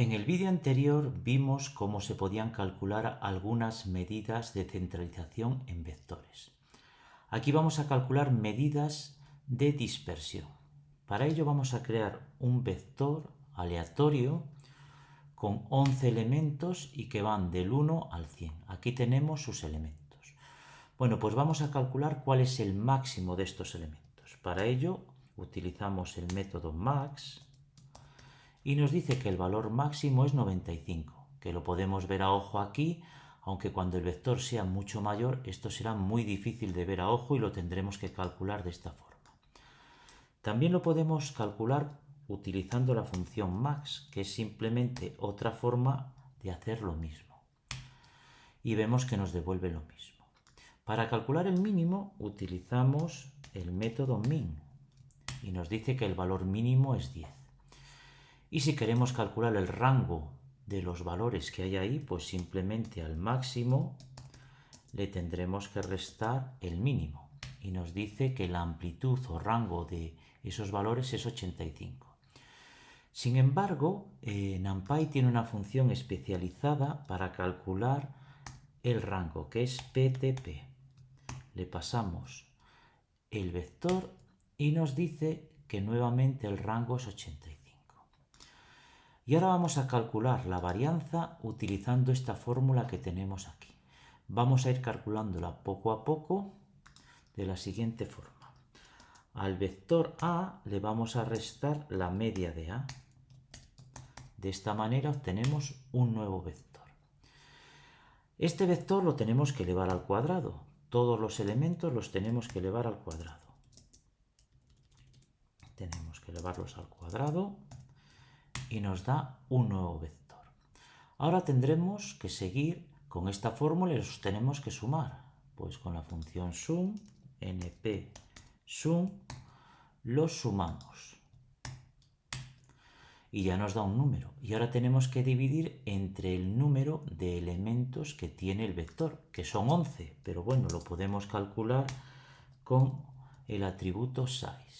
En el vídeo anterior vimos cómo se podían calcular algunas medidas de centralización en vectores. Aquí vamos a calcular medidas de dispersión. Para ello vamos a crear un vector aleatorio con 11 elementos y que van del 1 al 100. Aquí tenemos sus elementos. Bueno, pues vamos a calcular cuál es el máximo de estos elementos. Para ello utilizamos el método max y nos dice que el valor máximo es 95, que lo podemos ver a ojo aquí, aunque cuando el vector sea mucho mayor esto será muy difícil de ver a ojo y lo tendremos que calcular de esta forma. También lo podemos calcular utilizando la función max, que es simplemente otra forma de hacer lo mismo. Y vemos que nos devuelve lo mismo. Para calcular el mínimo utilizamos el método min y nos dice que el valor mínimo es 10. Y si queremos calcular el rango de los valores que hay ahí, pues simplemente al máximo le tendremos que restar el mínimo. Y nos dice que la amplitud o rango de esos valores es 85. Sin embargo, eh, NumPy tiene una función especializada para calcular el rango, que es PTP. Le pasamos el vector y nos dice que nuevamente el rango es 85. Y ahora vamos a calcular la varianza utilizando esta fórmula que tenemos aquí. Vamos a ir calculándola poco a poco de la siguiente forma. Al vector A le vamos a restar la media de A. De esta manera obtenemos un nuevo vector. Este vector lo tenemos que elevar al cuadrado. Todos los elementos los tenemos que elevar al cuadrado. Tenemos que elevarlos al cuadrado y nos da un nuevo vector. Ahora tendremos que seguir con esta fórmula y los tenemos que sumar. Pues con la función sum, np sum, los sumamos. Y ya nos da un número. Y ahora tenemos que dividir entre el número de elementos que tiene el vector, que son 11. Pero bueno, lo podemos calcular con el atributo size.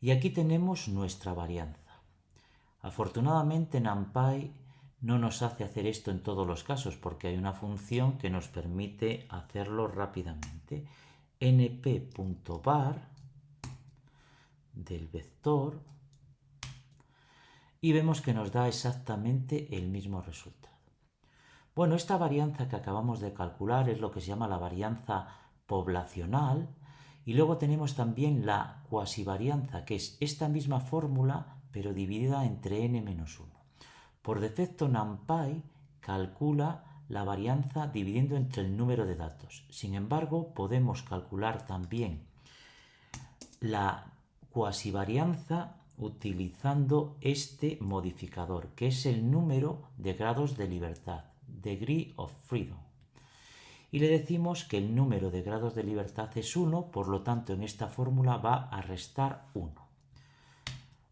Y aquí tenemos nuestra varianza. Afortunadamente NumPy no nos hace hacer esto en todos los casos porque hay una función que nos permite hacerlo rápidamente. np.var del vector y vemos que nos da exactamente el mismo resultado. Bueno, esta varianza que acabamos de calcular es lo que se llama la varianza poblacional y luego tenemos también la cuasivarianza, que es esta misma fórmula pero dividida entre n-1. Por defecto NumPy calcula la varianza dividiendo entre el número de datos. Sin embargo, podemos calcular también la cuasivarianza utilizando este modificador, que es el número de grados de libertad, degree of freedom. Y le decimos que el número de grados de libertad es 1, por lo tanto en esta fórmula va a restar 1.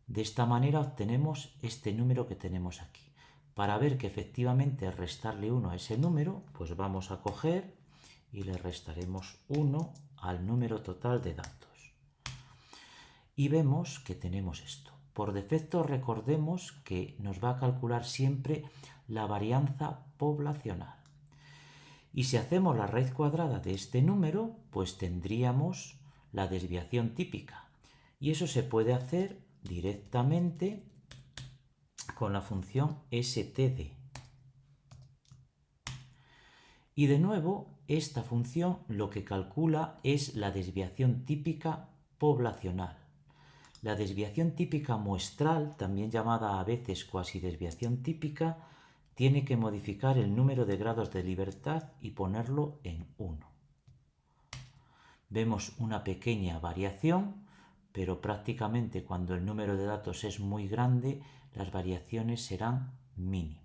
De esta manera obtenemos este número que tenemos aquí. Para ver que efectivamente restarle 1 a ese número, pues vamos a coger y le restaremos 1 al número total de datos. Y vemos que tenemos esto. Por defecto recordemos que nos va a calcular siempre la varianza poblacional. Y si hacemos la raíz cuadrada de este número, pues tendríamos la desviación típica. Y eso se puede hacer directamente con la función std. Y de nuevo, esta función lo que calcula es la desviación típica poblacional. La desviación típica muestral, también llamada a veces cuasi desviación típica, tiene que modificar el número de grados de libertad y ponerlo en 1. Vemos una pequeña variación pero prácticamente cuando el número de datos es muy grande, las variaciones serán mínimas.